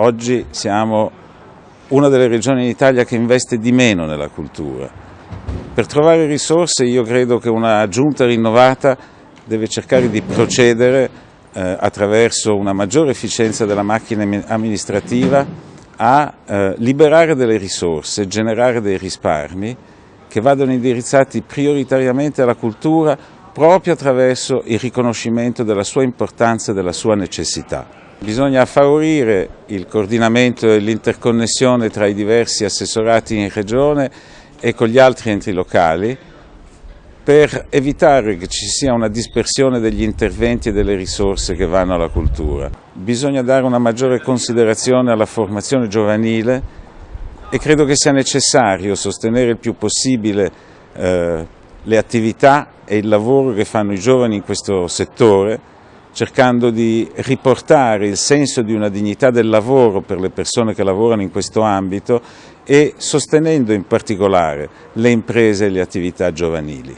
oggi siamo una delle regioni in Italia che investe di meno nella cultura. Per trovare risorse io credo che una giunta rinnovata deve cercare di procedere eh, attraverso una maggiore efficienza della macchina amministrativa a eh, liberare delle risorse, generare dei risparmi che vadano indirizzati prioritariamente alla cultura proprio attraverso il riconoscimento della sua importanza e della sua necessità. Bisogna favorire il coordinamento e l'interconnessione tra i diversi assessorati in regione e con gli altri enti locali per evitare che ci sia una dispersione degli interventi e delle risorse che vanno alla cultura. Bisogna dare una maggiore considerazione alla formazione giovanile e credo che sia necessario sostenere il più possibile eh, le attività e il lavoro che fanno i giovani in questo settore cercando di riportare il senso di una dignità del lavoro per le persone che lavorano in questo ambito e sostenendo in particolare le imprese e le attività giovanili.